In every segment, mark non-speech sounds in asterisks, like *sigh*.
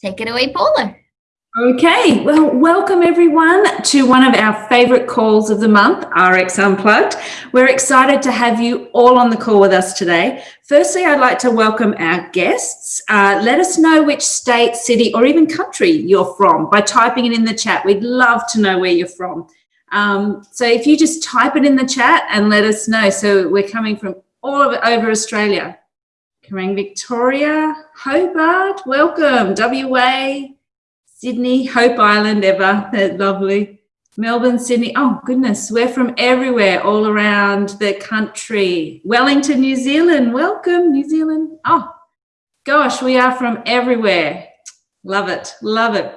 Take it away, Paula. Okay, well, welcome everyone to one of our favourite calls of the month, RX Unplugged. We're excited to have you all on the call with us today. Firstly, I'd like to welcome our guests. Uh, let us know which state, city, or even country you're from by typing it in the chat. We'd love to know where you're from. Um, so if you just type it in the chat and let us know. So we're coming from all over, over Australia. Kerang, Victoria, Hobart, welcome, WA, Sydney, Hope Island ever, *laughs* lovely. Melbourne, Sydney, oh goodness, we're from everywhere, all around the country. Wellington, New Zealand, welcome, New Zealand. Oh, gosh, we are from everywhere. Love it, love it.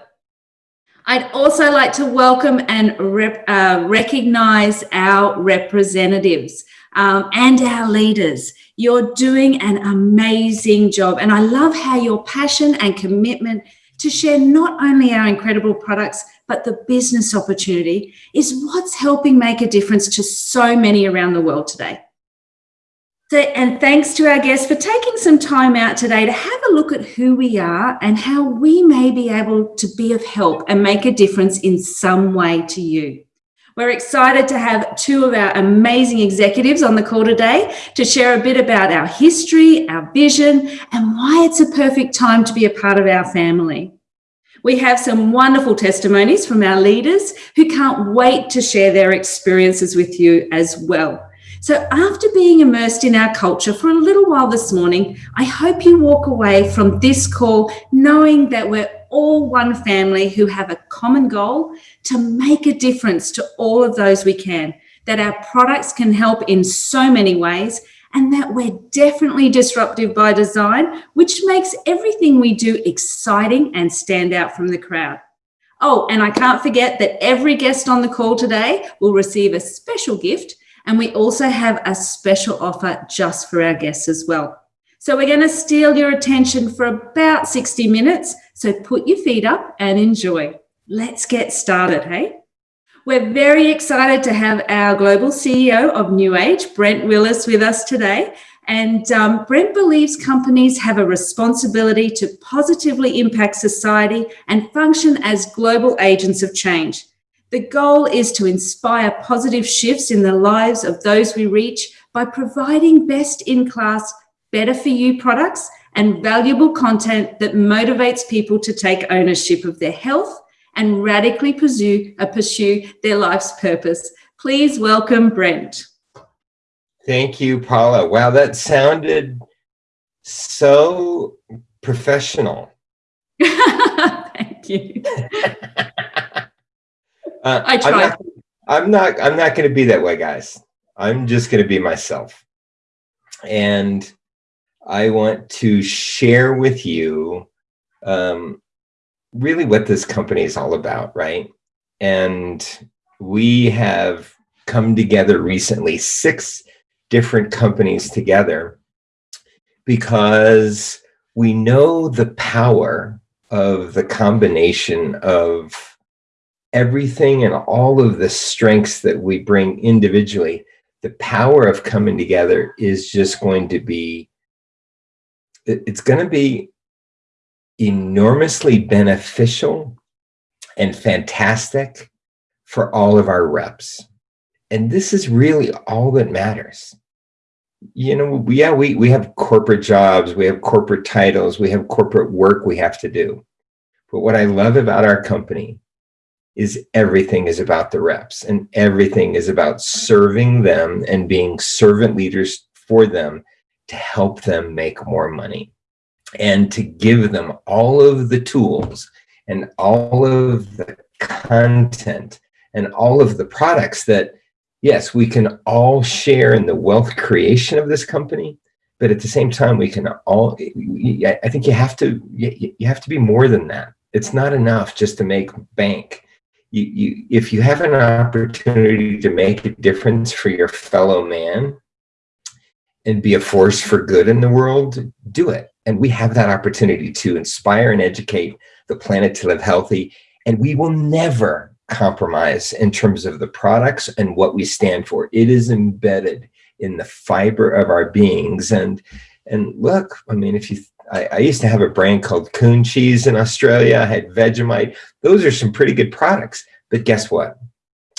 I'd also like to welcome and rep, uh, recognize our representatives um, and our leaders. You're doing an amazing job. And I love how your passion and commitment to share not only our incredible products, but the business opportunity is what's helping make a difference to so many around the world today. So, and thanks to our guests for taking some time out today to have a look at who we are and how we may be able to be of help and make a difference in some way to you. We're excited to have two of our amazing executives on the call today to share a bit about our history, our vision, and why it's a perfect time to be a part of our family. We have some wonderful testimonies from our leaders who can't wait to share their experiences with you as well. So after being immersed in our culture for a little while this morning, I hope you walk away from this call knowing that we're all one family who have a common goal to make a difference to all of those we can, that our products can help in so many ways, and that we're definitely disruptive by design, which makes everything we do exciting and stand out from the crowd. Oh, and I can't forget that every guest on the call today will receive a special gift, and we also have a special offer just for our guests as well. So we're going to steal your attention for about 60 minutes. So put your feet up and enjoy. Let's get started, hey? We're very excited to have our global CEO of New Age, Brent Willis, with us today. And um, Brent believes companies have a responsibility to positively impact society and function as global agents of change. The goal is to inspire positive shifts in the lives of those we reach by providing best in class better for you products and valuable content that motivates people to take ownership of their health and radically pursue, uh, pursue their life's purpose. Please welcome Brent. Thank you, Paula. Wow, that sounded so professional. *laughs* Thank you. *laughs* uh, I tried. I'm not, I'm not, I'm not going to be that way, guys. I'm just going to be myself. And I want to share with you um, really what this company is all about, right? And we have come together recently, six different companies together, because we know the power of the combination of everything and all of the strengths that we bring individually. The power of coming together is just going to be it's going to be enormously beneficial and fantastic for all of our reps. And this is really all that matters. You know, yeah, we, we have corporate jobs, we have corporate titles, we have corporate work we have to do. But what I love about our company is everything is about the reps and everything is about serving them and being servant leaders for them to help them make more money and to give them all of the tools and all of the content and all of the products that, yes, we can all share in the wealth creation of this company, but at the same time, we can all, I think you have to, you have to be more than that. It's not enough just to make bank. You, you, if you have an opportunity to make a difference for your fellow man, and be a force for good in the world, do it. And we have that opportunity to inspire and educate the planet to live healthy. And we will never compromise in terms of the products and what we stand for. It is embedded in the fiber of our beings. And and look, I mean, if you, I, I, used to have a brand called Coon Cheese in Australia. I had Vegemite. Those are some pretty good products. But guess what?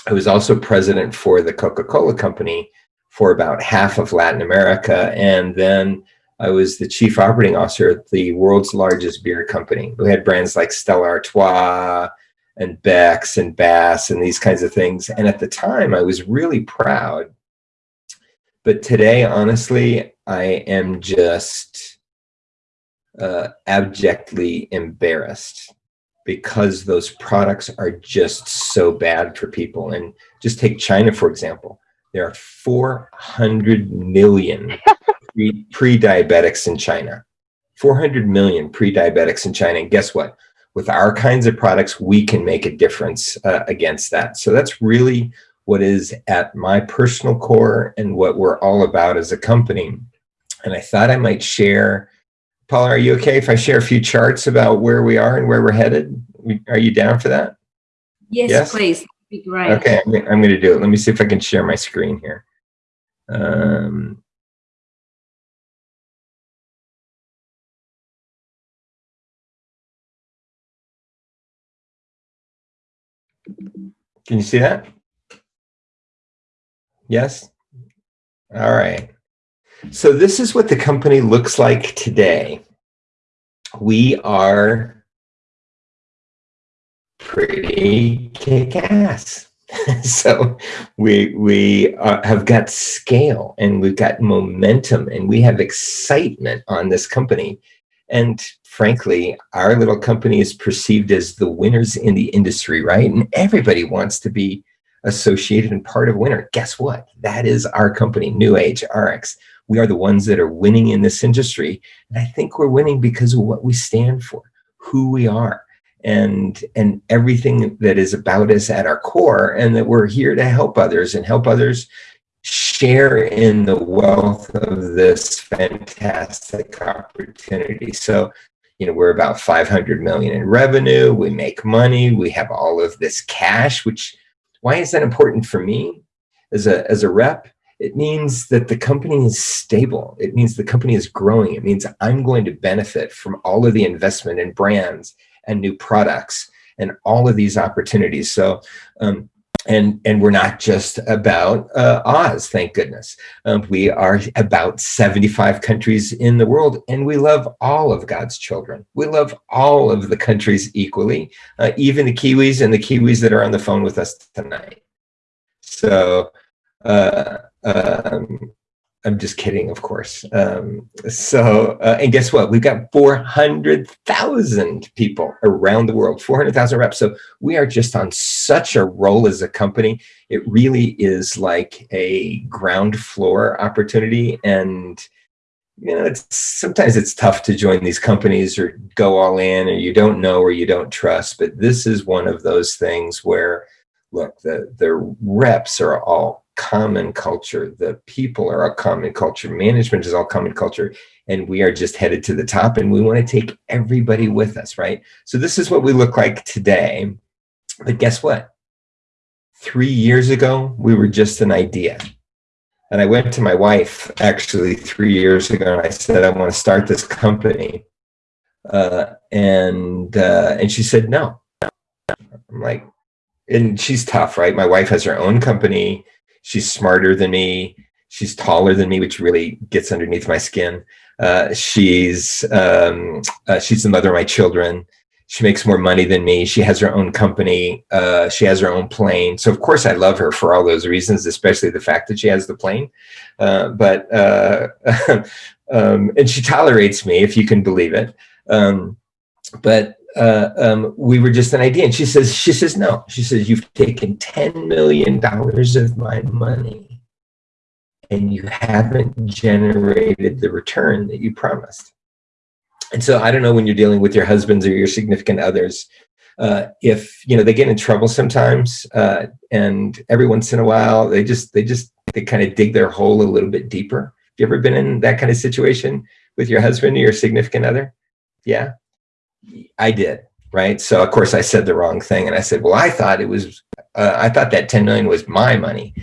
I was also president for the Coca-Cola company for about half of Latin America. And then I was the chief operating officer at the world's largest beer company. We had brands like Stella Artois and Beck's and Bass and these kinds of things. And at the time, I was really proud. But today, honestly, I am just uh, abjectly embarrassed because those products are just so bad for people. And just take China, for example. There are 400 million pre-diabetics in China. 400 million pre-diabetics in China. And guess what? With our kinds of products, we can make a difference uh, against that. So that's really what is at my personal core and what we're all about as a company. And I thought I might share, Paula, are you okay if I share a few charts about where we are and where we're headed? Are you down for that? Yes, yes? please. Great. Okay, I'm, I'm going to do it. Let me see if I can share my screen here. Um, Can you see that? Yes? All right. So this is what the company looks like today. We are pretty kick-ass. *laughs* so we we uh, have got scale and we've got momentum and we have excitement on this company and frankly, our little company is perceived as the winners in the industry, right? And everybody wants to be associated and part of winner. Guess what? That is our company, New Age RX. We are the ones that are winning in this industry. And I think we're winning because of what we stand for, who we are, and, and everything that is about us at our core, and that we're here to help others and help others share in the wealth of this fantastic opportunity. So, you know, we're about 500 million in revenue. We make money. We have all of this cash, which why is that important for me as a, as a rep? It means that the company is stable. It means the company is growing. It means I'm going to benefit from all of the investment in brands and new products and all of these opportunities. So um, and and we're not just about uh, Oz, thank goodness. Um, we are about 75 countries in the world, and we love all of God's children. We love all of the countries equally, uh, even the Kiwis and the Kiwis that are on the phone with us tonight. So uh, um, I'm just kidding, of course. Um, so, uh, and guess what? We've got 400,000 people around the world, 400,000 reps. So we are just on such a roll as a company. It really is like a ground floor opportunity. And, you know, it's sometimes it's tough to join these companies or go all in or you don't know or you don't trust. But this is one of those things where, look, the, the reps are all common culture. The people are a common culture. Management is all common culture. And we are just headed to the top and we want to take everybody with us, right? So this is what we look like today. But guess what? Three years ago, we were just an idea. And I went to my wife actually three years ago and I said, I want to start this company. Uh, and, uh, and she said, no. I'm like, and she's tough, right? My wife has her own company. She's smarter than me. She's taller than me, which really gets underneath my skin. Uh, she's um, uh, she's the mother of my children. She makes more money than me. She has her own company. Uh, she has her own plane. So of course I love her for all those reasons, especially the fact that she has the plane. Uh, but uh, *laughs* um, and she tolerates me, if you can believe it. Um, but uh, um, we were just an idea. And she says, she says, no, she says, you've taken $10 million of my money and you haven't generated the return that you promised. And so I don't know when you're dealing with your husbands or your significant others, uh, if, you know, they get in trouble sometimes uh, and every once in a while, they just, they just, they kind of dig their hole a little bit deeper. Have you ever been in that kind of situation with your husband or your significant other? Yeah. I did, right? So of course I said the wrong thing. And I said, well, I thought it was, uh, I thought that 10 million was my money.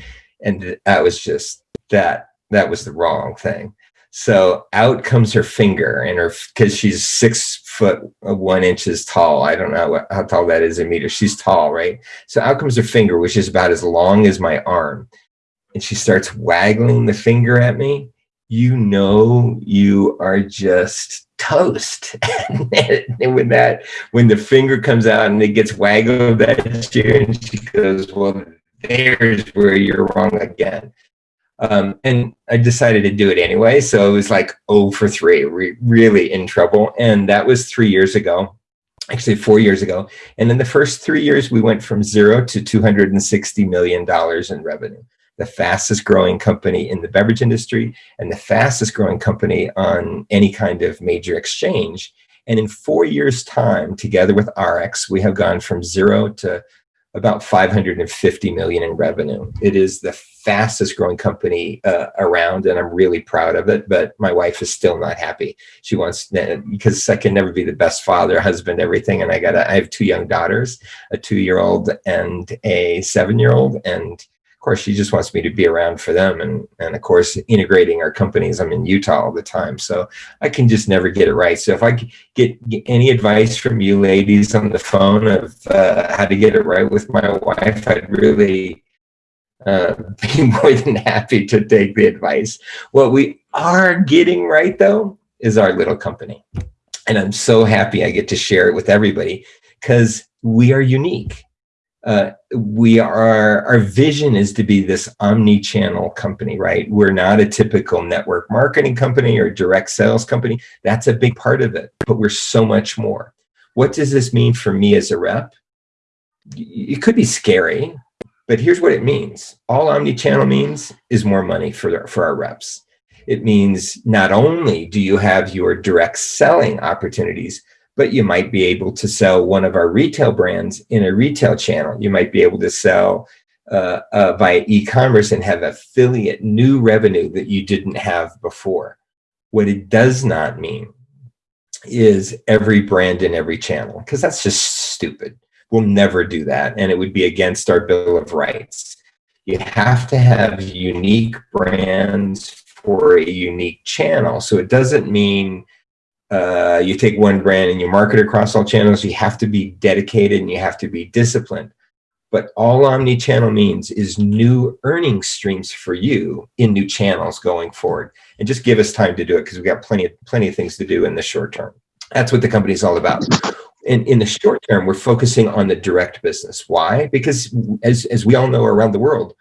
And that was just, that, that was the wrong thing. So out comes her finger and her, cause she's six foot uh, one inches tall. I don't know what, how tall that is in meters. She's tall, right? So out comes her finger, which is about as long as my arm. And she starts waggling the finger at me. You know, you are just toast. *laughs* and when that, when the finger comes out and it gets waggled *laughs* at you and she goes, well, there's where you're wrong again. Um, and I decided to do it anyway. So it was like, oh, for three, re really in trouble. And that was three years ago, actually four years ago. And in the first three years, we went from zero to $260 million in revenue. The fastest growing company in the beverage industry and the fastest growing company on any kind of major exchange. And in four years time, together with RX, we have gone from zero to about 550 million in revenue. It is the fastest growing company uh, around and I'm really proud of it, but my wife is still not happy. She wants, because I can never be the best father, husband, everything. And I got, I have two young daughters, a two-year-old and a seven-year-old. And of course, she just wants me to be around for them. And, and of course, integrating our companies, I'm in Utah all the time. So I can just never get it right. So if I get, get any advice from you ladies on the phone of uh, how to get it right with my wife, I'd really uh, *laughs* be more than happy to take the advice. What we are getting right though, is our little company. And I'm so happy I get to share it with everybody because we are unique uh, we are, our vision is to be this omni-channel company, right? We're not a typical network marketing company or direct sales company. That's a big part of it, but we're so much more. What does this mean for me as a rep? It could be scary, but here's what it means. All omni-channel means is more money for, for our reps. It means not only do you have your direct selling opportunities, but you might be able to sell one of our retail brands in a retail channel. You might be able to sell uh, uh, via e-commerce and have affiliate new revenue that you didn't have before. What it does not mean is every brand in every channel, because that's just stupid. We'll never do that, and it would be against our Bill of Rights. You have to have unique brands for a unique channel. So it doesn't mean uh, you take one brand and you market across all channels, you have to be dedicated and you have to be disciplined. But all omni-channel means is new earning streams for you in new channels going forward. And just give us time to do it because we've got plenty of, plenty of things to do in the short term. That's what the company is all about. In, in the short term, we're focusing on the direct business. Why? Because as, as we all know around the world,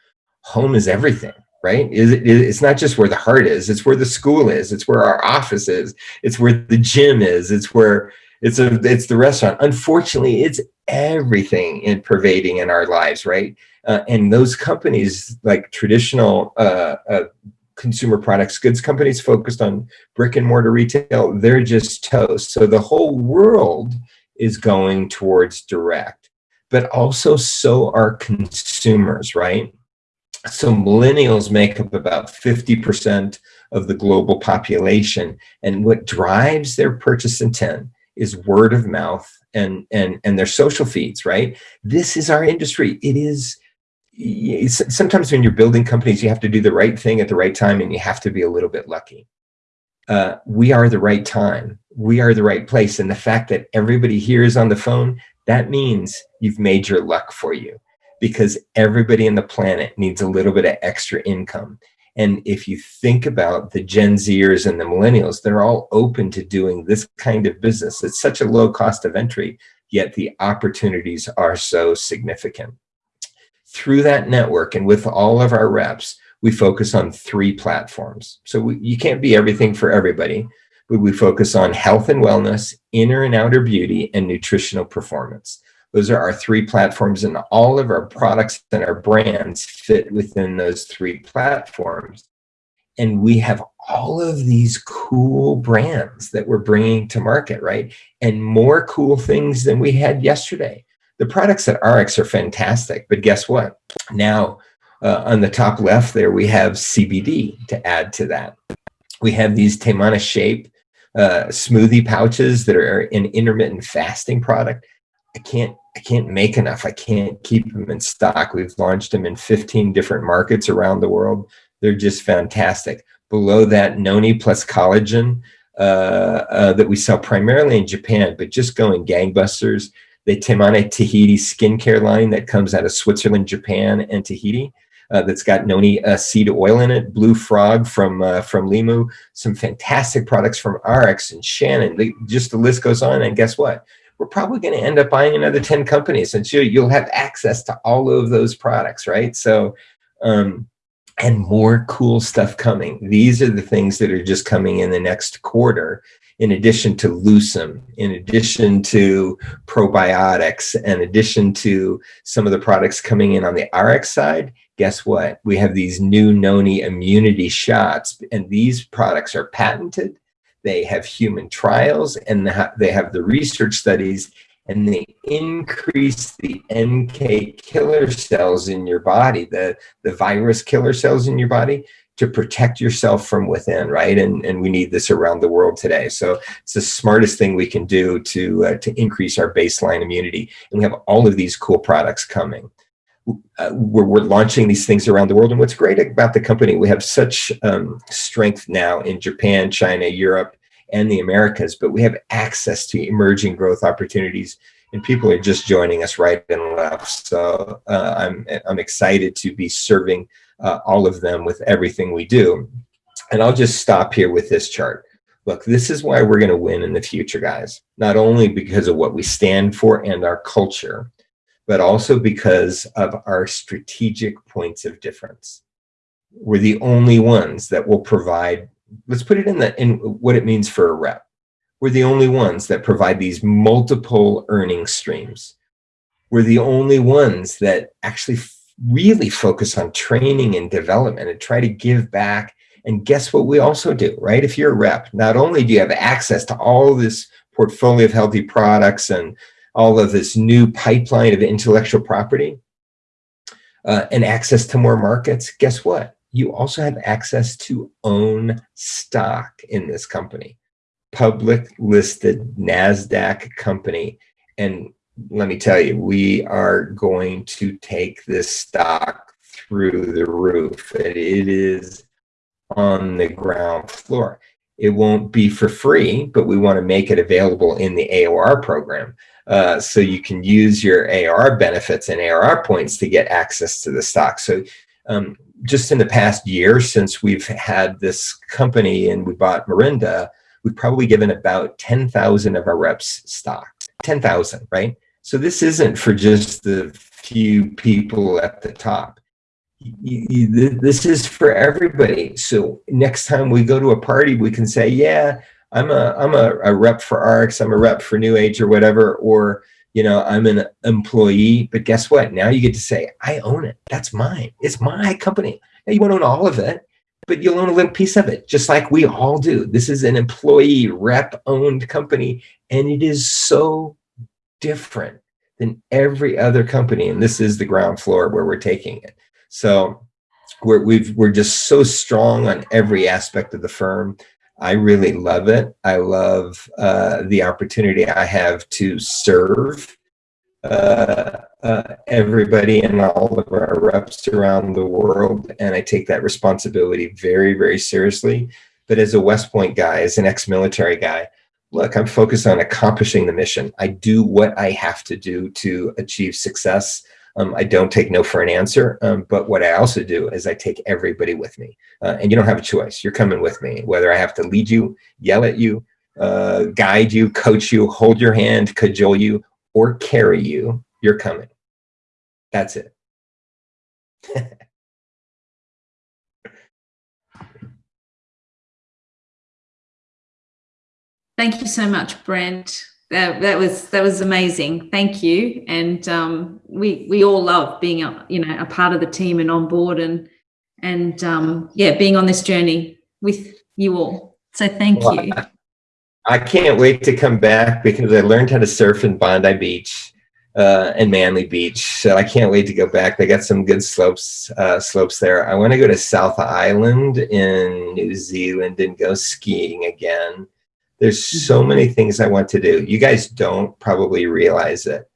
home is everything right? It's not just where the heart is, it's where the school is, it's where our office is, it's where the gym is, it's where it's a it's the restaurant. Unfortunately, it's everything in pervading in our lives, right? Uh, and those companies like traditional uh, uh, consumer products, goods companies focused on brick and mortar retail, they're just toast. So the whole world is going towards direct, but also so are consumers, right? So millennials make up about 50% of the global population. And what drives their purchase intent is word of mouth and, and, and their social feeds, right? This is our industry. It is, sometimes when you're building companies, you have to do the right thing at the right time and you have to be a little bit lucky. Uh, we are the right time. We are the right place. And the fact that everybody here is on the phone, that means you've made your luck for you because everybody in the planet needs a little bit of extra income. And if you think about the Gen Zers and the millennials, they're all open to doing this kind of business. It's such a low cost of entry, yet the opportunities are so significant. Through that network and with all of our reps, we focus on three platforms. So we, you can't be everything for everybody, but we focus on health and wellness, inner and outer beauty, and nutritional performance. Those are our three platforms and all of our products and our brands fit within those three platforms. And we have all of these cool brands that we're bringing to market, right? And more cool things than we had yesterday. The products at RX are fantastic, but guess what? Now, uh, on the top left there, we have CBD to add to that. We have these Temana Shape uh, smoothie pouches that are an intermittent fasting product. I can't I can't make enough. I can't keep them in stock. We've launched them in 15 different markets around the world. They're just fantastic. Below that, noni plus collagen uh, uh, that we sell primarily in Japan, but just going gangbusters. The Temane Tahiti skincare line that comes out of Switzerland, Japan, and Tahiti. Uh, that's got noni uh, seed oil in it, Blue Frog from uh, from Limu, some fantastic products from RX and Shannon. Just the list goes on. And guess what? We're probably going to end up buying another 10 companies and so you'll have access to all of those products, right? So, um, and more cool stuff coming. These are the things that are just coming in the next quarter in addition to Lucem, in addition to probiotics, in addition to some of the products coming in on the RX side, guess what? We have these new Noni immunity shots, and these products are patented. They have human trials, and they have the research studies, and they increase the NK killer cells in your body, the, the virus killer cells in your body, to protect yourself from within, right? And, and we need this around the world today. So it's the smartest thing we can do to, uh, to increase our baseline immunity. And we have all of these cool products coming. Uh, we're, we're launching these things around the world. And what's great about the company, we have such um, strength now in Japan, China, Europe, and the Americas, but we have access to emerging growth opportunities and people are just joining us right and left. So uh, I'm, I'm excited to be serving uh, all of them with everything we do. And I'll just stop here with this chart. Look, this is why we're going to win in the future, guys. Not only because of what we stand for and our culture, but also because of our strategic points of difference. We're the only ones that will provide, let's put it in, the, in what it means for a rep. We're the only ones that provide these multiple earning streams. We're the only ones that actually really focus on training and development and try to give back. And guess what we also do, right? If you're a rep, not only do you have access to all this portfolio of healthy products and all of this new pipeline of intellectual property uh, and access to more markets, guess what? You also have access to own stock in this company, public listed NASDAQ company. And let me tell you, we are going to take this stock through the roof. It is on the ground floor. It won't be for free, but we want to make it available in the AOR program. Uh, so you can use your AR benefits and ARR points to get access to the stock. So um, just in the past year since we've had this company and we bought Morinda, we've probably given about 10,000 of our reps stock. 10,000, right? So this isn't for just the few people at the top. This is for everybody. So next time we go to a party, we can say, yeah, I'm a, I'm a, a rep for RX, I'm a rep for New Age or whatever, or, you know, I'm an employee, but guess what? Now you get to say, I own it. That's mine. It's my company. Now you won't own all of it, but you'll own a little piece of it, just like we all do. This is an employee rep owned company, and it is so different than every other company. And this is the ground floor where we're taking it. So we're, we've, we're just so strong on every aspect of the firm. I really love it. I love uh, the opportunity I have to serve uh, uh, everybody and all of our reps around the world. And I take that responsibility very, very seriously. But as a West Point guy, as an ex-military guy, look, I'm focused on accomplishing the mission. I do what I have to do to achieve success. Um, I don't take no for an answer, um, but what I also do is I take everybody with me. Uh, and you don't have a choice. You're coming with me, whether I have to lead you, yell at you, uh, guide you, coach you, hold your hand, cajole you, or carry you, you're coming. That's it. *laughs* Thank you so much, Brent. That, that was that was amazing. Thank you. And um, we we all love being a, you know a part of the team and on board and and um, yeah, being on this journey with you all. So thank well, you. I, I can't wait to come back because I learned how to surf in Bondi Beach uh, and Manly Beach. So I can't wait to go back. They got some good slopes uh, slopes there. I want to go to South Island in New Zealand and go skiing again. There's so mm-hmm. many things I want to do. You guys don't probably realize it,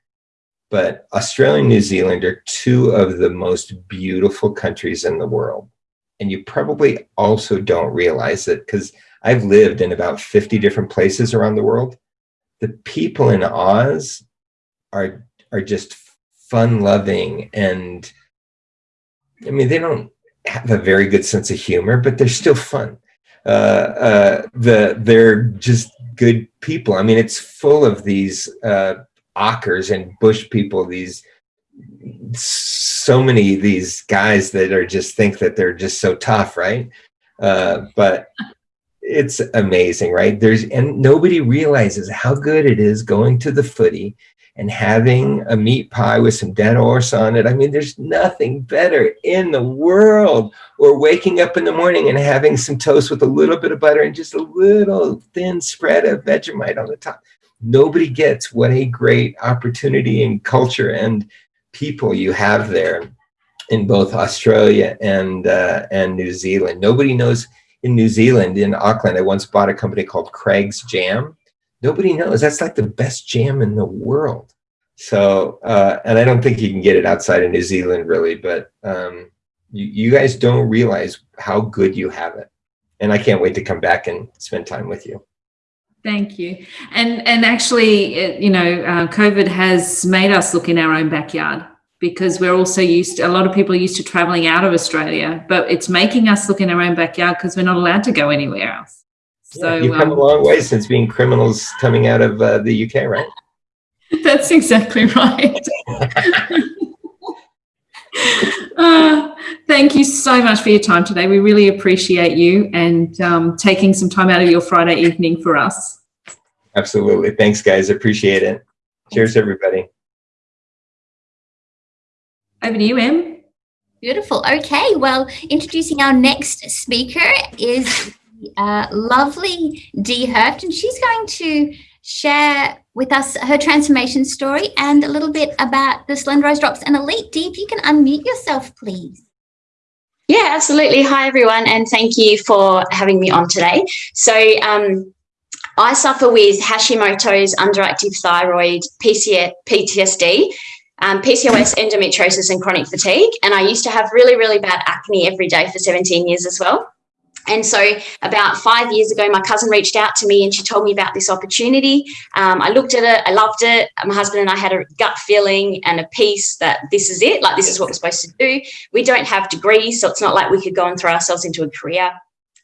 but Australia and New Zealand are two of the most beautiful countries in the world. and you probably also don't realize it because I've lived in about 50 different places around the world. The people in Oz are are just fun loving and I mean they don't have a very good sense of humor, but they're still fun. Uh, uh, the they're just good people. I mean, it's full of these uh, ockers and Bush people. These so many these guys that are just think that they're just so tough, right? Uh, but it's amazing, right? There's and nobody realizes how good it is going to the footy and having a meat pie with some dead horse on it. I mean, there's nothing better in the world. Or waking up in the morning and having some toast with a little bit of butter and just a little thin spread of Vegemite on the top. Nobody gets what a great opportunity and culture and people you have there in both Australia and uh, and New Zealand. Nobody knows in New Zealand, in Auckland, I once bought a company called Craig's Jam nobody knows. That's like the best jam in the world. So, uh, and I don't think you can get it outside of New Zealand really, but um, you, you guys don't realize how good you have it. And I can't wait to come back and spend time with you. Thank you. And and actually, it, you know, uh, COVID has made us look in our own backyard because we're also used to, a lot of people are used to traveling out of Australia, but it's making us look in our own backyard because we're not allowed to go anywhere else. So yeah, you've come um, a long way since being criminals coming out of uh, the UK, right? *laughs* That's exactly right. *laughs* uh, thank you so much for your time today. We really appreciate you and um, taking some time out of your Friday evening for us. Absolutely. Thanks, guys. Appreciate it. Cheers, everybody. Over to you, Em. Beautiful. Okay, well, introducing our next speaker is lovely Dee Hurft, and she's going to share with us her transformation story and a little bit about the Slenderized Drops and Elite. Dee, if you can unmute yourself, please. Yeah, absolutely. Hi, everyone, and thank you for having me on today. So, um, I suffer with Hashimoto's underactive thyroid, PTSD, um, PCOS, endometriosis, and chronic fatigue. And I used to have really, really bad acne every day for 17 years as well. And so, about five years ago, my cousin reached out to me and she told me about this opportunity. Um, I looked at it, I loved it. My husband and I had a gut feeling and a piece that this is it, like this is what we're supposed to do. We don't have degrees, so it's not like we could go and throw ourselves into a career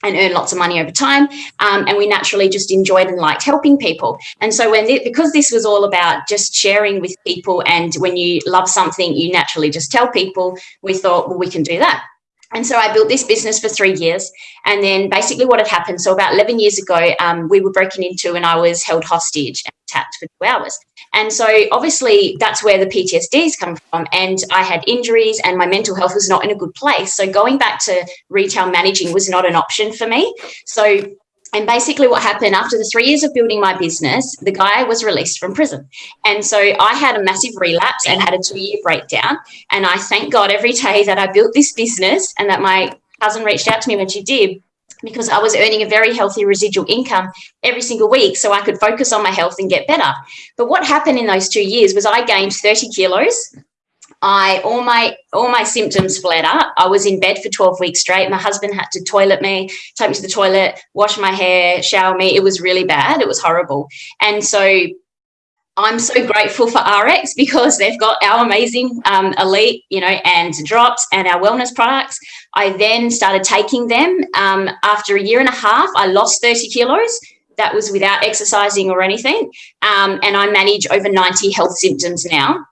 and earn lots of money over time. Um, and we naturally just enjoyed and liked helping people. And so when it, because this was all about just sharing with people, and when you love something, you naturally just tell people, we thought, well, we can do that. And so I built this business for three years. And then basically what had happened, so about 11 years ago, um, we were broken into and I was held hostage and attacked for two hours. And so obviously that's where the PTSDs come from. And I had injuries and my mental health was not in a good place. So going back to retail managing was not an option for me. So and basically, what happened after the three years of building my business, the guy was released from prison. And so I had a massive relapse and had a two year breakdown. And I thank God every day that I built this business and that my cousin reached out to me when she did because I was earning a very healthy residual income every single week so I could focus on my health and get better. But what happened in those two years was I gained 30 kilos I all my all my symptoms flared up. I was in bed for 12 weeks straight. My husband had to toilet me, take me to the toilet, wash my hair, shower me. It was really bad. It was horrible. And so I'm so grateful for RX because they've got our amazing um, elite, you know, and drops and our wellness products. I then started taking them. Um, after a year and a half, I lost 30 kilos. That was without exercising or anything. Um, and I manage over 90 health symptoms now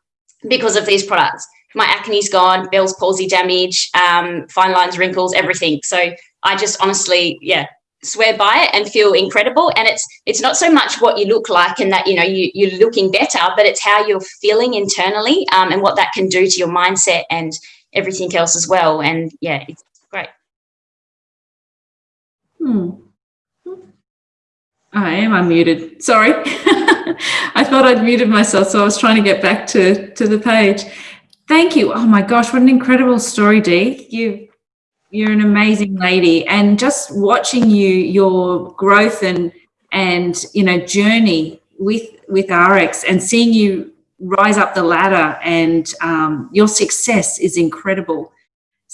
because of these products. My acne's gone, Bell's palsy damage, um, fine lines, wrinkles, everything. So I just honestly, yeah, swear by it and feel incredible. And it's it's not so much what you look like and that you know you you're looking better, but it's how you're feeling internally um, and what that can do to your mindset and everything else as well. And yeah, it's great. Hmm. I am unmuted. Sorry. *laughs* I thought I'd muted myself, so I was trying to get back to, to the page. Thank you. Oh my gosh, what an incredible story, Dee. You, you're an amazing lady. And just watching you, your growth and, and you know, journey with, with RX and seeing you rise up the ladder and um, your success is incredible.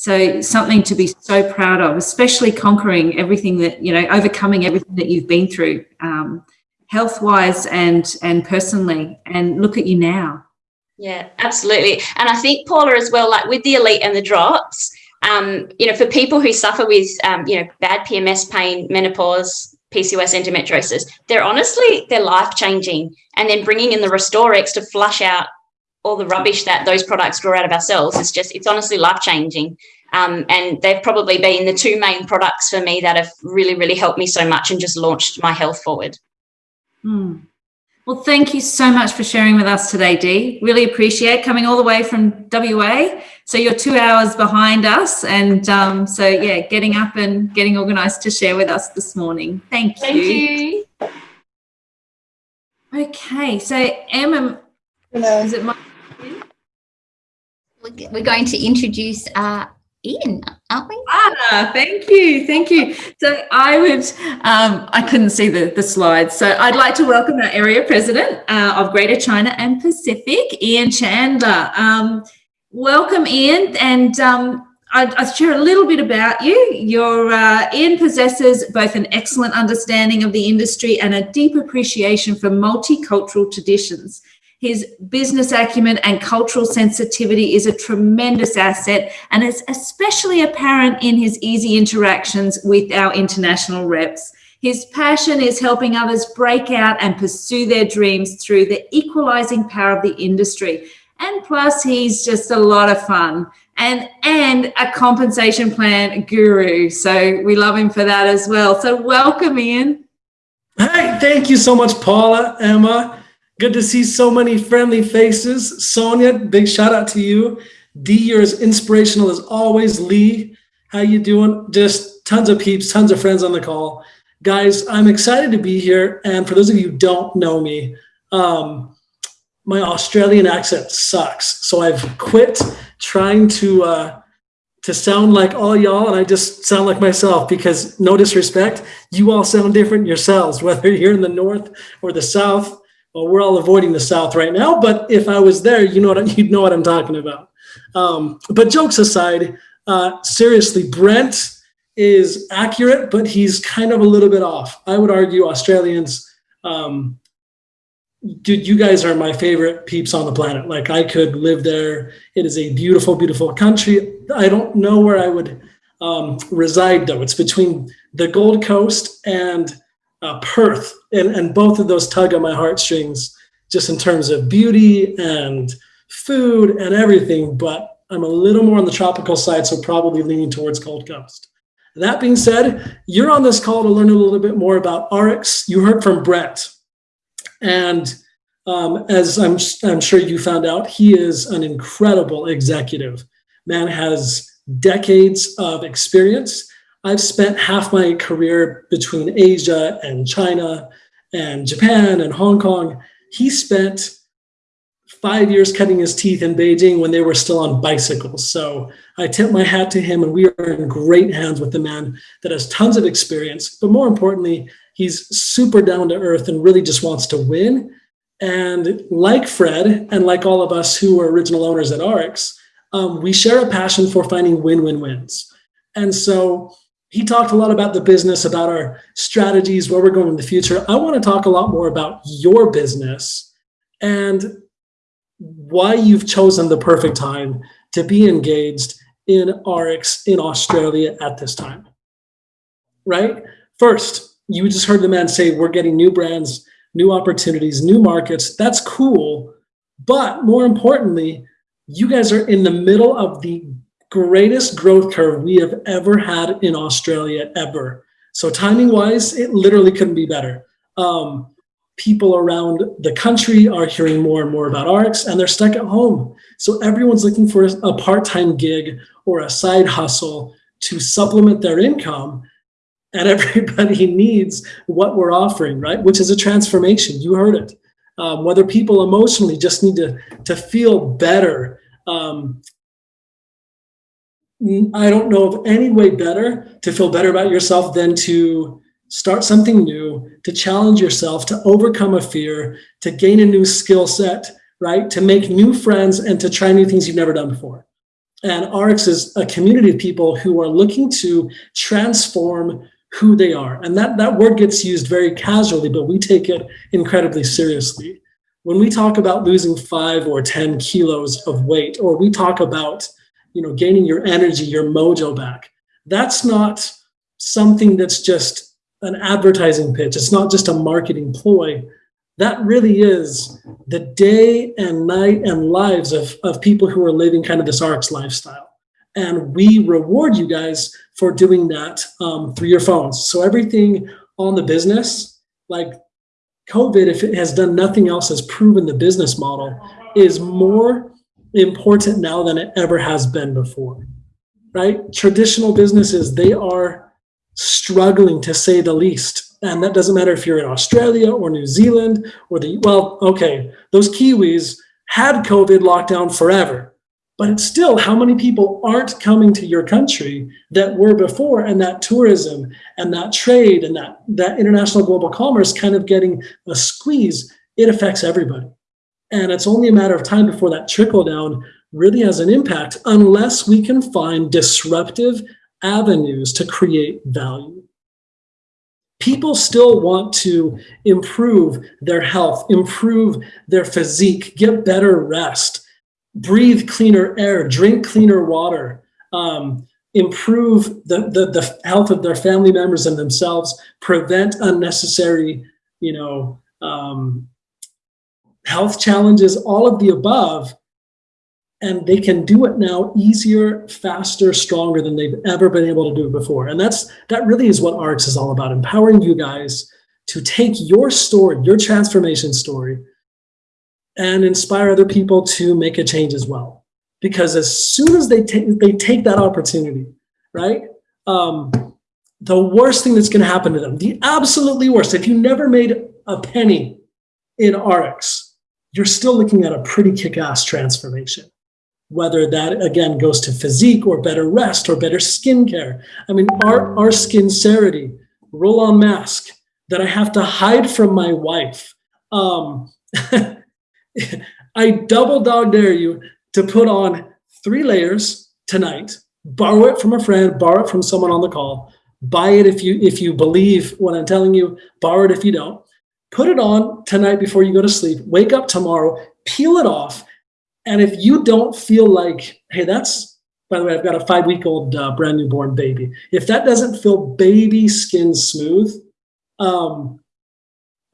So something to be so proud of, especially conquering everything that, you know, overcoming everything that you've been through, um, health-wise and and personally. And look at you now. Yeah, absolutely. And I think Paula as well, like with the elite and the drops, um, you know, for people who suffer with, um, you know, bad PMS pain, menopause, PCOS, endometriosis, they're honestly, they're life changing. And then bringing in the Restoriix to flush out all the rubbish that those products draw out of our cells is just, it's honestly life changing. Um, and they've probably been the two main products for me that have really, really helped me so much and just launched my health forward. Mm. Well, thank you so much for sharing with us today, Dee. Really appreciate coming all the way from WA. So you're two hours behind us. And um, so, yeah, getting up and getting organised to share with us this morning. Thank you. Thank you. Okay, so Emma, Hello. is it my... We're going to introduce uh, Ian, aren't we? Ah, thank you, thank you. So I would, um, I couldn't see the, the slides. So I'd like to welcome our area president uh, of Greater China and Pacific, Ian Chandler. Um, welcome, Ian, and um, I'd, I'd, share a little bit about you. Your uh, Ian possesses both an excellent understanding of the industry and a deep appreciation for multicultural traditions. His business acumen and cultural sensitivity is a tremendous asset, and it's especially apparent in his easy interactions with our international reps. His passion is helping others break out and pursue their dreams through the equalizing power of the industry. And plus, he's just a lot of fun and and a compensation plan guru. So we love him for that as well. So welcome, Ian. Hi, thank you so much, Paula, Emma. Good to see so many friendly faces. Sonia, big shout out to you. Dee, you're as inspirational as always. Lee, how you doing? Just tons of peeps, tons of friends on the call. Guys, I'm excited to be here. And for those of you who don't know me, um, my Australian accent sucks. So I've quit trying to uh, to sound like all y'all, and I just sound like myself because no disrespect, you all sound different yourselves, *laughs* whether you're in the north or the south well, we're all avoiding the South right now, but if I was there, you know what *laughs* you'd know what I'm talking about. Um, but jokes aside, uh, seriously, Brent is accurate, but he's kind of a little bit off. I would argue Australians, um, dude, you guys are my favorite peeps on the planet. Like I could live there. It is a beautiful, beautiful country. I don't know where I would um, reside though. It's between the Gold Coast and uh, Perth, and, and both of those tug on my heartstrings just in terms of beauty and food and everything. But I'm a little more on the tropical side, so probably leaning towards Gold Coast. That being said, you're on this call to learn a little bit more about RX. You heard from Brent. And um, as I'm, I'm sure you found out, he is an incredible executive. Man has decades of experience I've spent half my career between Asia and China and Japan and Hong Kong. He spent five years cutting his teeth in Beijing when they were still on bicycles. So I tip my hat to him, and we are in great hands with the man that has tons of experience. But more importantly, he's super down to earth and really just wants to win. And like Fred, and like all of us who are original owners at Arx, um, we share a passion for finding win win wins. And so he talked a lot about the business, about our strategies, where we're going in the future. I want to talk a lot more about your business and why you've chosen the perfect time to be engaged in RX in Australia at this time. Right? First, you just heard the man say, We're getting new brands, new opportunities, new markets. That's cool. But more importantly, you guys are in the middle of the greatest growth curve we have ever had in Australia ever. So timing wise, it literally couldn't be better. Um, people around the country are hearing more and more about RX and they're stuck at home. So everyone's looking for a part-time gig or a side hustle to supplement their income. And *laughs* everybody needs what we're offering, right? Which is a transformation. You heard it. Um, whether people emotionally just need to, to feel better, um, Mm, I don't know of any way better to feel better about yourself than to start something new, to challenge yourself, to overcome a fear, to gain a new skill set, right? To make new friends and to try new things you've never done before. And RX is a community of people who are looking to transform who they are. And that, that word gets used very casually, but we take it incredibly seriously. When we talk about losing five or 10 kilos of weight, or we talk about, you know, gaining your energy, your mojo back, that's not something that's just an advertising pitch. It's not just a marketing ploy. That really is the day and night and lives of, of people who are living kind of this ARIIX lifestyle. And we reward you guys for doing that um, through your phones. So everything on the business, like COVID, if it has done nothing else, has proven the business model is more important now than it ever has been before, right? Traditional businesses, they are struggling to say the least. And that doesn't matter if you're in Australia or New Zealand or the, well, okay, those Kiwis had COVID lockdown forever but it's still how many people aren't coming to your country that were before and that tourism and that trade and that that international global commerce kind of getting a squeeze it affects everybody and it's only a matter of time before that trickle down really has an impact unless we can find disruptive avenues to create value. People still want to improve their health improve their physique get better rest breathe cleaner air, drink cleaner water, um, improve the, the, the health of their family members and themselves, prevent unnecessary, you know, um, health challenges, all of the above. And they can do it now easier, faster, stronger than they've ever been able to do before. And that's that really is what ARIIX is all about, empowering you guys to take your story, your transformation story, and inspire other people to make a change as well. Because as soon as they take they take that opportunity, right? Um, the worst thing that's going to happen to them, the absolutely worst, if you never made a penny in ARIIX, you're still looking at a pretty kick-ass transformation. Whether that again goes to physique or better rest or better skincare. I mean, our, our skincerity, roll-on mask that I have to hide from my wife. Um, *laughs* I double dog dare you to put on three layers tonight, borrow it from a friend, borrow it from someone on the call, buy it if you if you believe what I'm telling you, borrow it if you don't. Put it on tonight before you go to sleep. Wake up tomorrow, peel it off. And if you don't feel like, hey, that's by the way, I've got a five week old uh, brand new born baby. If that doesn't feel baby skin smooth, um,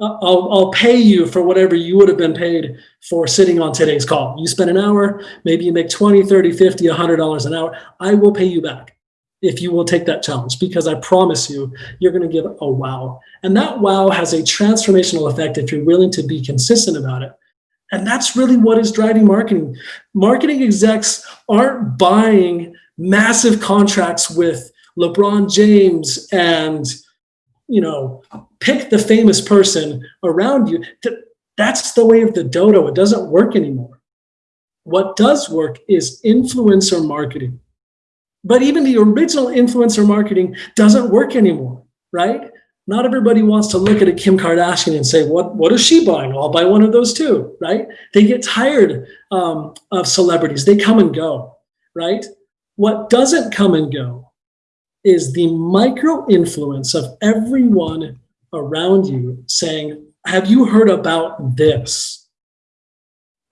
I'll, I'll pay you for whatever you would have been paid for sitting on today's call. You spend an hour, maybe you make 20, 30, 50, $100 an hour. I will pay you back if you will take that challenge because I promise you, you're going to give a wow. And that wow has a transformational effect if you're willing to be consistent about it. And that's really what is driving marketing. Marketing execs aren't buying massive contracts with LeBron James and you know, pick the famous person around you. That's the way of the dodo. It doesn't work anymore. What does work is influencer marketing. But even the original influencer marketing doesn't work anymore, right? Not everybody wants to look at a Kim Kardashian and say, what, what is she buying? I'll buy one of those too, right? They get tired um, of celebrities. They come and go, right? What doesn't come and go is the micro influence of everyone around you saying, have you heard about this?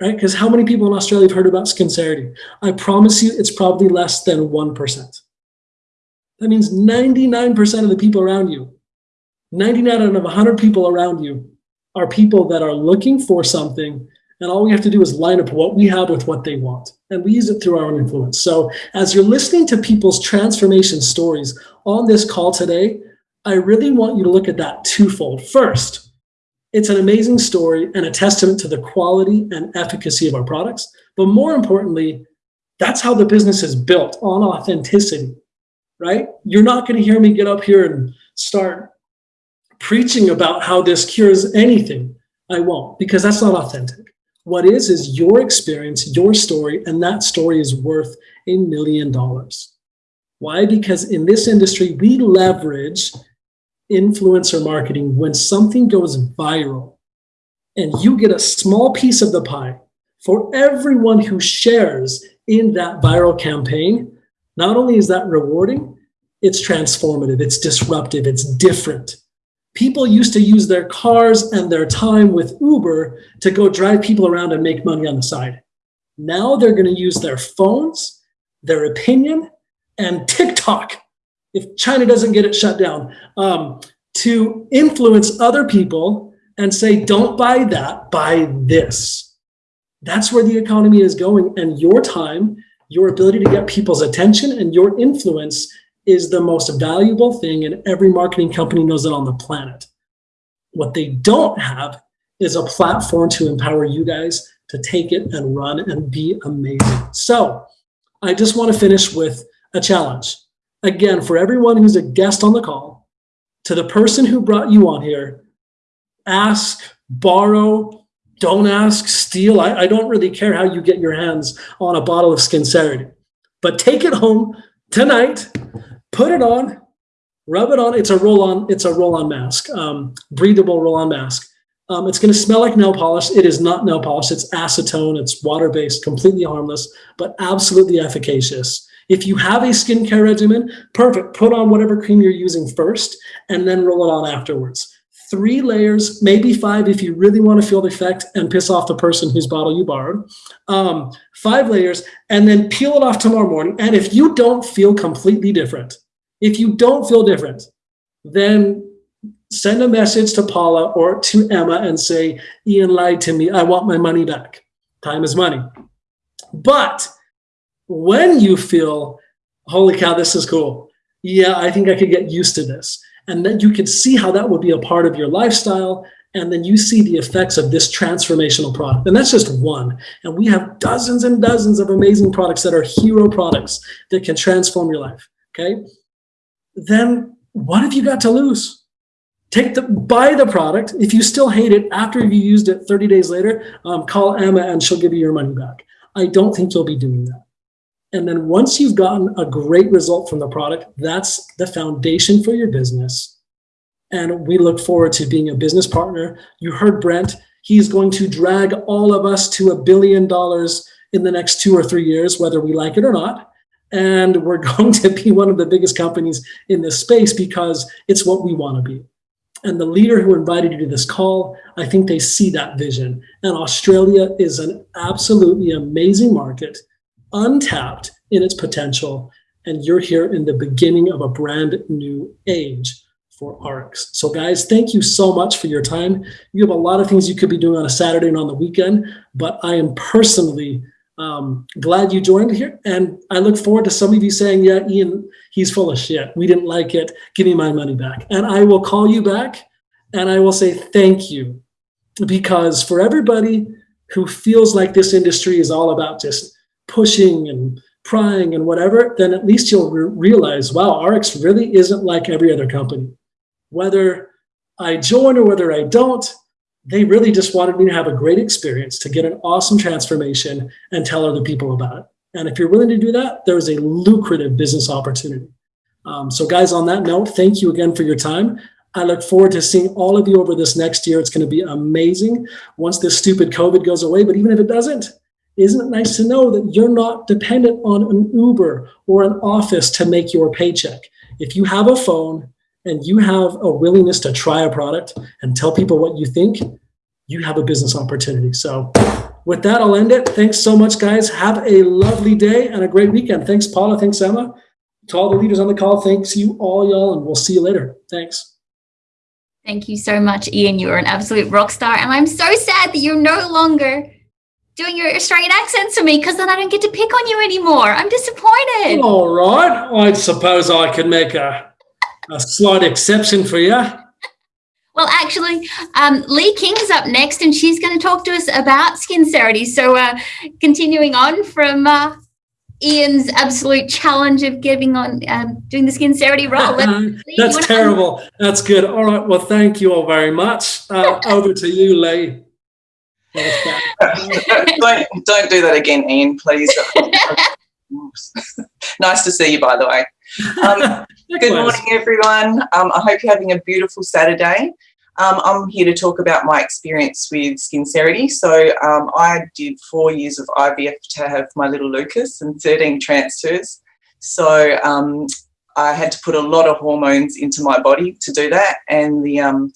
Right? Because how many people in Australia have heard about Skincerity? I promise you it's probably less than 1%. That means 99% of the people around you, 99 out of 100 people around you are people that are looking for something and all we have to do is line up what we have with what they want. And we use it through our own influence. So as you're listening to people's transformation stories on this call today, I really want you to look at that twofold. First, it's an amazing story and a testament to the quality and efficacy of our products. But more importantly, that's how the business is built on authenticity, right? You're not going to hear me get up here and start preaching about how this cures anything. I won't because that's not authentic. What is, is your experience, your story, and that story is worth a million dollars. Why? Because in this industry, we leverage influencer marketing when something goes viral and you get a small piece of the pie for everyone who shares in that viral campaign, not only is that rewarding, it's transformative, it's disruptive, it's different. People used to use their cars and their time with Uber to go drive people around and make money on the side. Now they're going to use their phones, their opinion, and TikTok, if China doesn't get it shut down, um, to influence other people and say, don't buy that, buy this. That's where the economy is going. And your time, your ability to get people's attention and your influence is the most valuable thing. And every marketing company knows it on the planet. What they don't have is a platform to empower you guys to take it and run and be amazing. So I just want to finish with a challenge. Again, for everyone who's a guest on the call, to the person who brought you on here, ask, borrow, don't ask, steal. I, I don't really care how you get your hands on a bottle of Skincerity, but take it home tonight, put it on, rub it on. It's a roll-on. It's a roll-on mask, um, breathable roll-on mask. Um, it's going to smell like nail polish. It is not nail polish. It's acetone. It's water-based, completely harmless, but absolutely efficacious. If you have a skincare regimen, perfect. Put on whatever cream you're using first and then roll it on afterwards. Three layers, maybe five if you really want to feel the effect and piss off the person whose bottle you borrowed. Um, five layers and then peel it off tomorrow morning. And if you don't feel completely different, if you don't feel different, then send a message to Paula or to Emma and say, Ian lied to me. I want my money back. Time is money. But when you feel, holy cow, this is cool. Yeah, I think I could get used to this. And then you can see how that would be a part of your lifestyle. And then you see the effects of this transformational product. And that's just one. And we have dozens and dozens of amazing products that are hero products that can transform your life. Okay. Then what have you got to lose? Take the buy the product. If you still hate it after you used it 30 days later, um, call Emma and she'll give you your money back. I don't think you'll be doing that. And then once you've gotten a great result from the product, that's the foundation for your business. And we look forward to being a business partner. You heard Brent, he's going to drag all of us to a billion dollars in the next two or three years, whether we like it or not. And we're *laughs* going to be one of the biggest companies in this space because it's what we want to be. And the leader who invited you to this call, I think they see that vision. And Australia is an absolutely amazing market untapped in its potential. And you're here in the beginning of a brand new age for ARIIX. So guys, thank you so much for your time. You have a lot of things you could be doing on a Saturday and on the weekend, but I am personally um, glad you joined here. And I look forward to some of you saying, yeah, Ian, he's full of shit. We didn't like it. Give me my money back. And I will call you back and I will say thank you because for everybody who feels like this industry is all about just pushing and prying and whatever, then at least you'll re realize, wow, ARIIX really isn't like every other company. Whether I join or whether I don't, they really just wanted me to have a great experience, to get an awesome transformation and tell other people about it. And if you're willing to do that, there is a lucrative business opportunity. Um, so guys, on that note, thank you again for your time. I look forward to seeing all of you over this next year. It's going to be amazing once this stupid COVID goes away. But even if it doesn't, isn't it nice to know that you're not dependent on an Uber or an office to make your paycheck? If you have a phone and you have a willingness to try a product and tell people what you think, you have a business opportunity. So with that, I'll end it. Thanks so much, guys. Have a lovely day and a great weekend. Thanks, Paula. Thanks, Emma. To all the leaders on the call, thanks you all, y'all, and we'll see you later. Thanks. Thank you so much, Ian. You are an absolute rock star. And I'm so sad that you're no longer doing your Australian accent to me because then I don't get to pick on you anymore. I'm disappointed. All right. I suppose I could make a, a slight exception for you. Well, actually, um, Lee King's up next and she's going to talk to us about Skincerity. So uh, continuing on from uh, Ian's absolute challenge of giving on um, doing the Skincerity role. That's terrible. That's good. All right. Well, thank you all very much. Uh, *laughs* over to you, Lee. Don't don't do that again, Ian, please. *laughs* nice to see you, by the way. Um, *laughs* good morning, everyone. Um, I hope you're having a beautiful Saturday. Um, I'm here to talk about my experience with Skincerity. So um, I did four years of IVF to have my little Lucas and 13 transfers. So um, I had to put a lot of hormones into my body to do that. And the, um,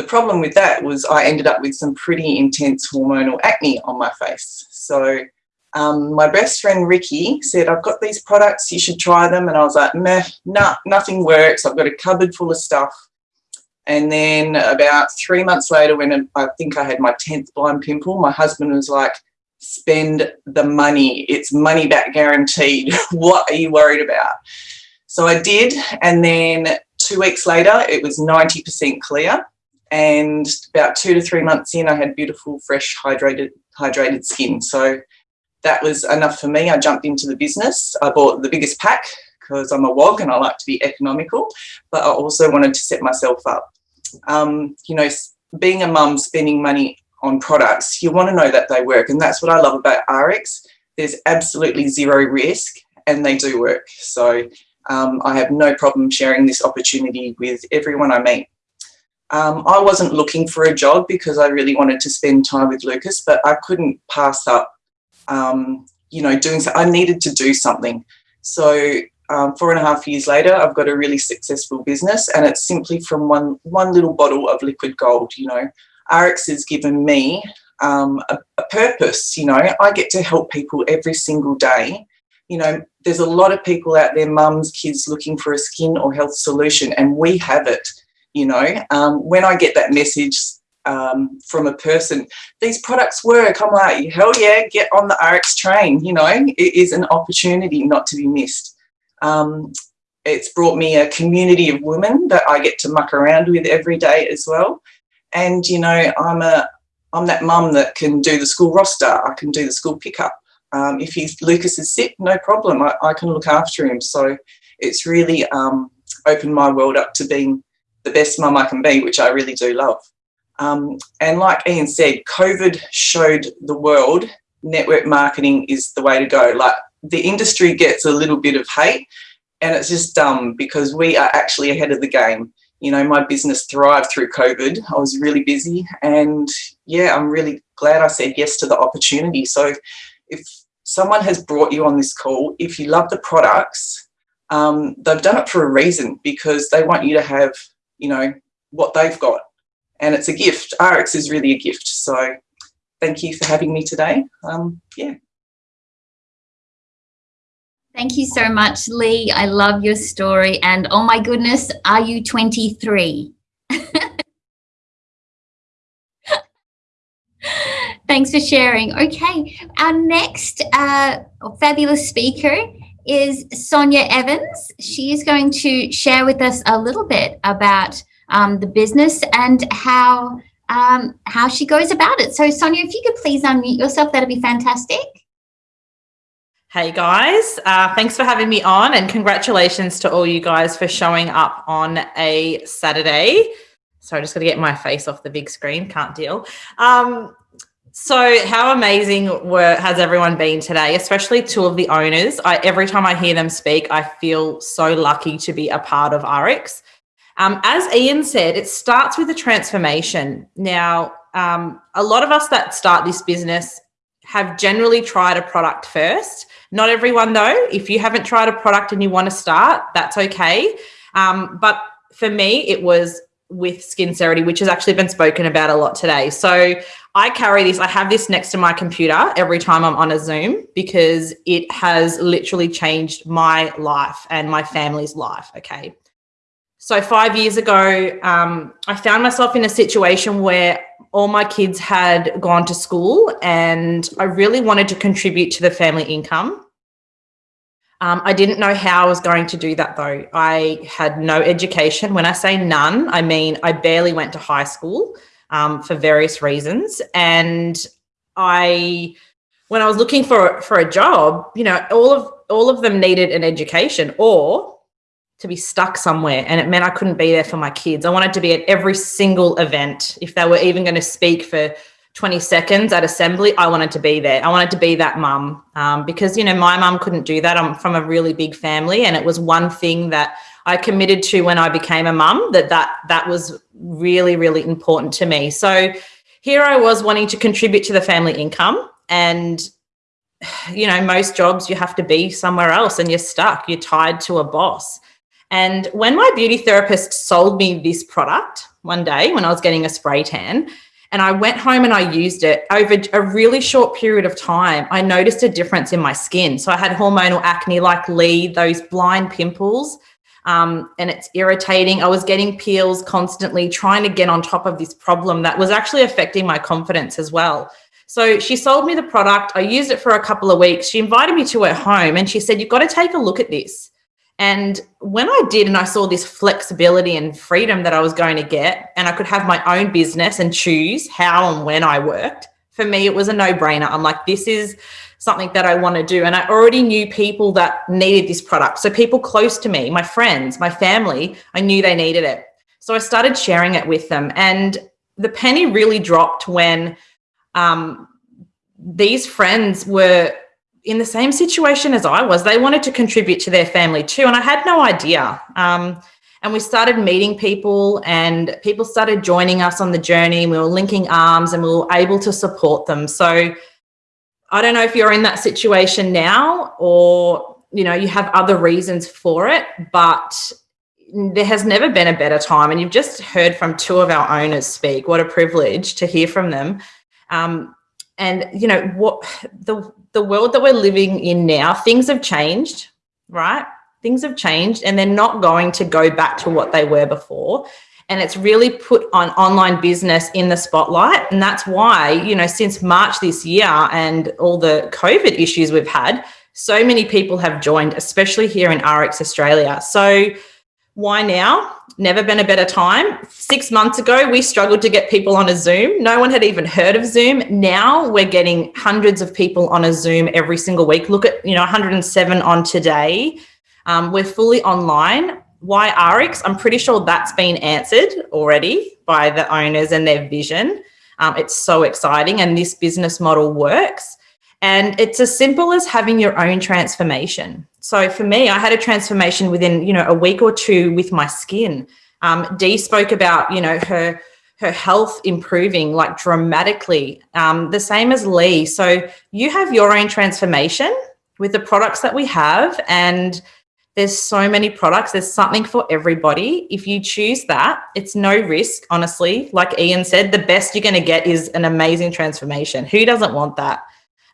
the problem with that was I ended up with some pretty intense hormonal acne on my face. So um, my best friend Ricky said, I've got these products, you should try them. And I was like, meh, nah, nothing works. I've got a cupboard full of stuff. And then about three months later, when I think I had my 10th blind pimple, my husband was like, spend the money. It's money back guaranteed. *laughs* what are you worried about? So I did. And then two weeks later, it was 90% clear. And about two to three months in, I had beautiful, fresh, hydrated, hydrated skin. So that was enough for me. I jumped into the business. I bought the biggest pack because I'm a WOG and I like to be economical, but I also wanted to set myself up. Um, you know, being a mum, spending money on products, you want to know that they work. And that's what I love about ARIIX. There's absolutely zero risk and they do work. So um, I have no problem sharing this opportunity with everyone I meet. Um, I wasn't looking for a job because I really wanted to spend time with Lucas, but I couldn't pass up, um, you know, doing so. I needed to do something. So um, four and a half years later, I've got a really successful business and it's simply from one, one little bottle of liquid gold, you know. ARIIX has given me um, a, a purpose, you know. I get to help people every single day. You know, there's a lot of people out there, mums, kids looking for a skin or health solution and we have it, you know. Um, when I get that message um, from a person, these products work, I'm like, hell yeah, get on the ARIIX train, you know. It is an opportunity not to be missed. Um, it's brought me a community of women that I get to muck around with every day as well. And, you know, I'm a, I'm that mum that can do the school roster. I can do the school pickup. Um, if he's, Lucas is sick, no problem. I, I, can look after him. So it's really um, opened my world up to being the best mum I can be, which I really do love. Um, and like Ian said, COVID showed the world network marketing is the way to go. Like the industry gets a little bit of hate and it's just dumb because we are actually ahead of the game. You know, my business thrived through COVID. I was really busy and yeah, I'm really glad I said yes to the opportunity. So if someone has brought you on this call, if you love the products, um, they've done it for a reason because they want you to have, you know, what they've got. And it's a gift. ARIIX is really a gift. So thank you for having me today. Um, yeah. Thank you so much, Lee. I love your story. And oh my goodness, are you 23? *laughs* Thanks for sharing. Okay, our next uh, fabulous speaker is Sonia Evans. She is going to share with us a little bit about um, the business and how um, how she goes about it. So Sonia, if you could please unmute yourself, that'd be fantastic. Hey guys, uh, thanks for having me on and congratulations to all you guys for showing up on a Saturday. Sorry, I just got to get my face off the big screen, can't deal. Um, so how amazing were, has everyone been today, especially two of the owners. I, every time I hear them speak, I feel so lucky to be a part of ARIIX. Um, as Ian said, it starts with a transformation. Now, um, a lot of us that start this business have generally tried a product first not everyone though. If you haven't tried a product and you want to start, that's okay. Um, but for me, it was with Skincerity, which has actually been spoken about a lot today. So I carry this, I have this next to my computer every time I'm on a Zoom because it has literally changed my life and my family's life. Okay. So five years ago, um, I found myself in a situation where all my kids had gone to school and I really wanted to contribute to the family income. Um, I didn't know how I was going to do that though. I had no education. When I say none, I mean I barely went to high school um, for various reasons. And I, when I was looking for for a job, you know, all of all of them needed an education or to be stuck somewhere and it meant I couldn't be there for my kids. I wanted to be at every single event. If they were even going to speak for 20 seconds at assembly, I wanted to be there. I wanted to be that mum um, because, you know, my mum couldn't do that. I'm from a really big family and it was one thing that I committed to when I became a mum that that that was really really important to me. So here I was wanting to contribute to the family income and you know most jobs you have to be somewhere else and you're stuck you're tied to a boss and when my beauty therapist sold me this product one day when I was getting a spray tan and I went home and I used it over a really short period of time, I noticed a difference in my skin. So I had hormonal acne like Lee, those blind pimples, um, and it's irritating. I was getting peels constantly, trying to get on top of this problem that was actually affecting my confidence as well. So she sold me the product. I used it for a couple of weeks. She invited me to her home and she said, You've got to take a look at this. And when I did, and I saw this flexibility and freedom that I was going to get, and I could have my own business and choose how and when I worked, for me, it was a no brainer. I'm like, this is something that I want to do. And I already knew people that needed this product. So, people close to me, my friends, my family, I knew they needed it. So, I started sharing it with them. And the penny really dropped when um, these friends were in the same situation as I was. They wanted to contribute to their family too, and I had no idea. Um, and we started meeting people, and people started joining us on the journey. We were linking arms, and we were able to support them. So I don't know if you're in that situation now, or you know you have other reasons for it, but there has never been a better time. And you've just heard from two of our owners speak. What a privilege to hear from them. Um, and you know what the the world that we're living in now things have changed right? Things have changed and they're not going to go back to what they were before. And it's really put on online business in the spotlight. And that's why you know since march this year and all the covid issues we've had so many people have joined especially here in ARIIX australia. So why now never been a better time. Six months ago, we struggled to get people on a Zoom. No one had even heard of Zoom. Now we're getting hundreds of people on a Zoom every single week. Look at, you know, 107 on today. Um, we're fully online. Why ARIIX? I'm pretty sure that's been answered already by the owners and their vision. Um, it's so exciting, and this business model works. And it's as simple as having your own transformation. So for me, I had a transformation within, you know, a week or two with my skin. Um, Dee spoke about, you know, her her health improving like dramatically. Um, the same as Lee. So you have your own transformation with the products that we have, and there's so many products. There's something for everybody. If you choose that, it's no risk, honestly. Like Ian said, the best you're going to get is an amazing transformation. Who doesn't want that?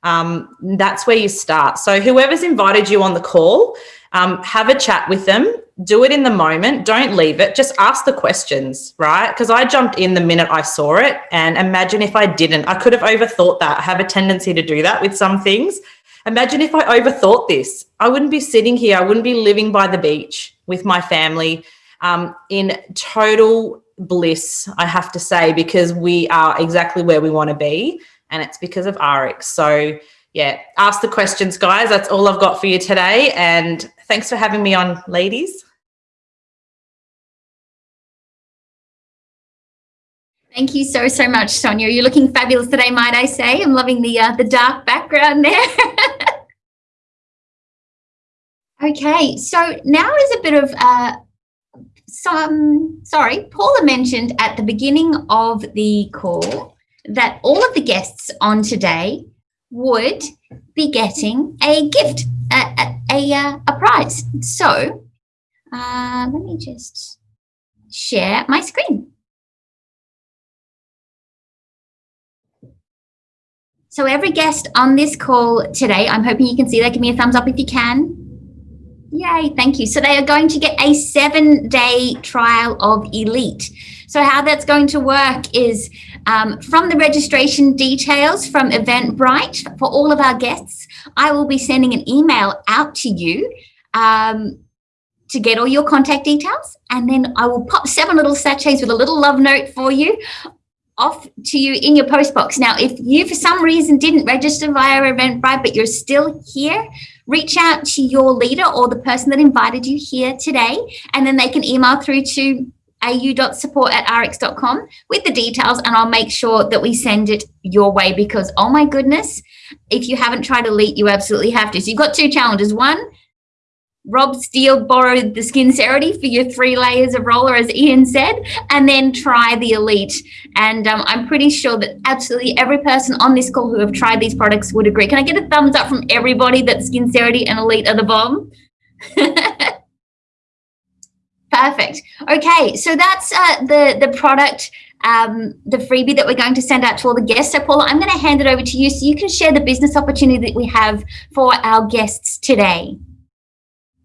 Um, that's where you start. So whoever's invited you on the call, um, have a chat with them. Do it in the moment. Don't leave it. Just ask the questions, right? Because I jumped in the minute I saw it, and imagine if I didn't. I could have overthought that. I have a tendency to do that with some things. Imagine if I overthought this. I wouldn't be sitting here. I wouldn't be living by the beach with my family um, in total bliss, I have to say, because we are exactly where we want to be and it's because of ARIIX. So yeah, ask the questions, guys. That's all I've got for you today. And thanks for having me on, ladies. Thank you so, so much, Sonia. You're looking fabulous today, might I say. I'm loving the, uh, the dark background there. *laughs* okay, so now is a bit of uh, some, sorry, Paula mentioned at the beginning of the call that all of the guests on today would be getting a gift, a, a, a, uh, a prize. So uh, let me just share my screen. So every guest on this call today, I'm hoping you can see that. Give me a thumbs up if you can. Yay, thank you. So they are going to get a seven day trial of Elite. So how that's going to work is um, from the registration details from Eventbrite for all of our guests, I will be sending an email out to you um, to get all your contact details. And then I will pop seven little sachets with a little love note for you off to you in your post box. Now, if you for some reason didn't register via Eventbrite, but you're still here, reach out to your leader or the person that invited you here today, and then they can email through to au.support at ariix.com with the details and I'll make sure that we send it your way because oh my goodness, if you haven't tried Elite, you absolutely have to. So you've got two challenges. One, rob steal borrowed the Skincerity for your three layers of roller, as Ian said, and then try the Elite. And um, I'm pretty sure that absolutely every person on this call who have tried these products would agree. Can I get a thumbs up from everybody that Skincerity and Elite are the bomb? *laughs* Perfect. Okay, so that's uh, the the product, um, the freebie that we're going to send out to all the guests. So, Paula, I'm going to hand it over to you so you can share the business opportunity that we have for our guests today.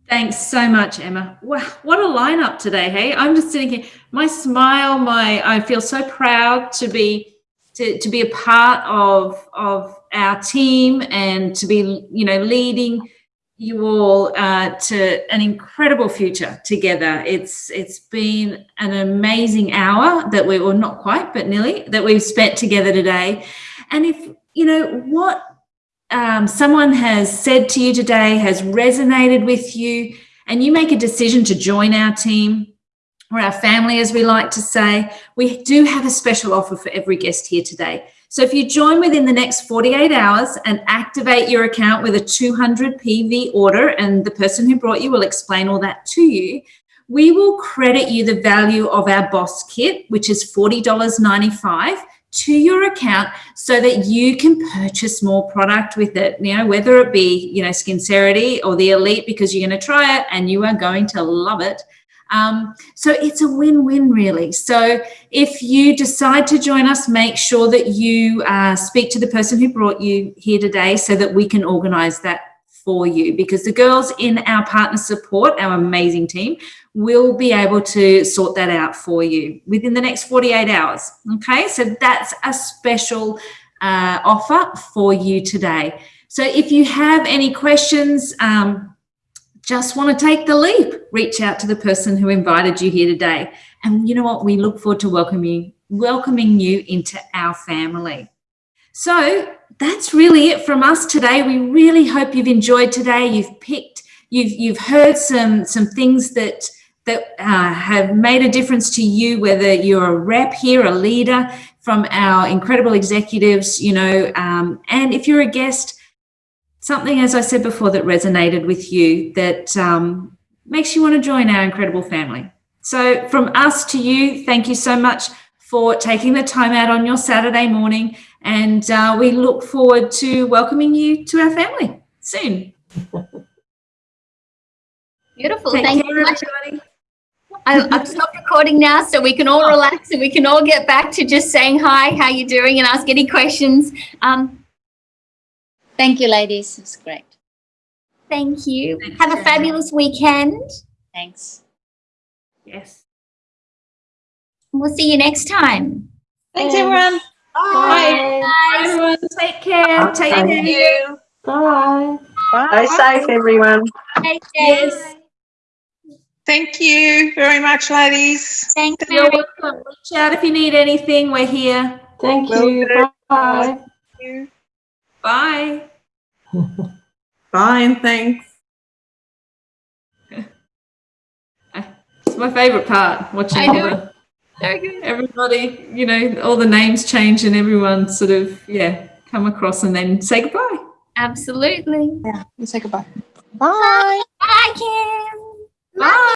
Thanks so much, Emma. Wow, what a lineup today, hey? I'm just sitting here, my smile, my I feel so proud to be to, to be a part of of our team and to be, you know, leading you all uh, to an incredible future together. It's it's been an amazing hour that we well not quite, but nearly that we've spent together today. And if you know what um, someone has said to you today has resonated with you, and you make a decision to join our team or our family, as we like to say, we do have a special offer for every guest here today. So if you join within the next 48 hours and activate your account with a 200 PV order, and the person who brought you will explain all that to you, we will credit you the value of our boss kit, which is $40.95 to your account so that you can purchase more product with it. You know whether it be you know skincerity or the elite because you're going to try it and you are going to love it um, so it's a win-win really so if you decide to join us make sure that you uh, speak to the person who brought you here today so that we can organize that for you because the girls in our partner support our amazing team we'll be able to sort that out for you within the next 48 hours. Okay, so that's a special uh, offer for you today. So if you have any questions, um, just want to take the leap, reach out to the person who invited you here today. And you know what? We look forward to welcoming, welcoming you into our family. So that's really it from us today. We really hope you've enjoyed today. You've picked, you've, you've heard some, some things that that uh, have made a difference to you, whether you're a rep here, a leader from our incredible executives, you know, um, and if you're a guest, something, as I said before, that resonated with you that um, makes you want to join our incredible family. So from us to you, thank you so much for taking the time out on your Saturday morning. And uh, we look forward to welcoming you to our family soon. Beautiful. Take Thank you much. Everybody. I've stopped recording now so we can all relax and we can all get back to just saying hi, how you doing and ask any questions. Um, thank you, ladies. It's great. Thank you. Thanks, Have a fabulous weekend. Thanks. Yes. We'll see you next time. Thanks, everyone. Bye. Bye. Bye. everyone. Take care. Bye. Take care. Bye. Bye. Stay safe, everyone. Take care. Yes. Thank you very much, ladies. Thank You're welcome. Reach out if you need anything. We're here. Thank you. Bye. Bye. Bye. Bye and thanks. *laughs* It's my favorite part, watching all the, *laughs* everybody, you know, all the names change and everyone sort of, yeah, come across and then say goodbye. Absolutely. Yeah, you say goodbye. Bye. Bye, Kim. Bye.